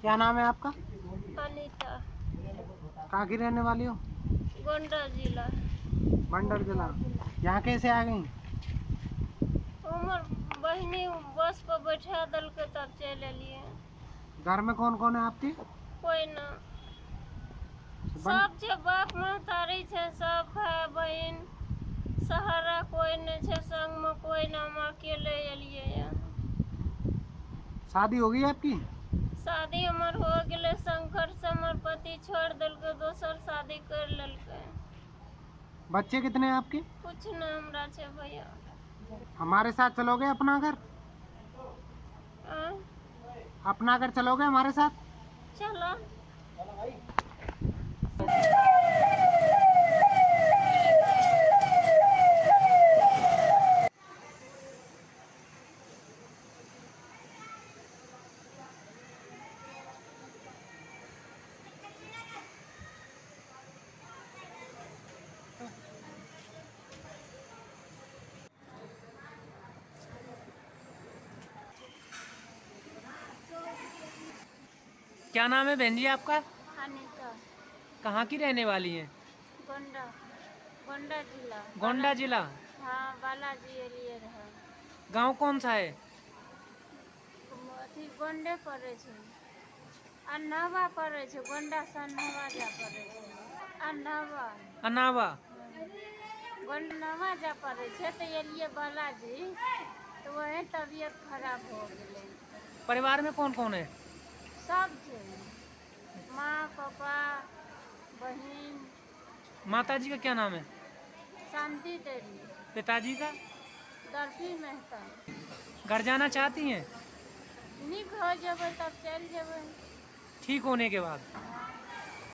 क्या नाम है आपका? अनीता। कहाँ की रहने वाली हो? गोंडा जिला। मंडल जिला। यहाँ कैसे आ गई? उमर बहनी बस पर बैठा दल के तब चल एलिए घर में कौन कौन है आपके? कोई ना सब छै बाप महतारी छै सब भाई बहन सहारा कोई नहीं छै संग में कोई ना हम अकेले एलिए यहाँ शादी हो गई आपकी शादी हमर हो गेलै शंकर से हमर पति छोड़ देलकै दोसर शादी कर लेलकै बच्चे कितने हैं आपके कुछ नहीं हमरा छै भैया हमारे साथ चलोगे अपना घर अपना घर चलोगे हमारे साथ चलो क्या नाम है बहन जी आपका? कहाँ की रहने वाली हैं? गोंडा गोंडा जिला। गोंडा जिला? हाँ बालाजी गाँव कौन सा है? गोंडे पड़े छै। अनहवा पड़े छै गोंडा से अनहवा जा पड़े छै। अनहवा। अनावा गोंडनवा जा पड़े छै एलिए बालाजी तऽ वही तबियत खराब हो गेलै। परिवार में कौन कौन है? सब चाहिए माँ पापा बहन। माता जी का क्या नाम है? शांति देवी। पिताजी का? दर्पी मेहता। घर जाना चाहती हैं? निक हो जब तब चल जब ठीक होने के बाद।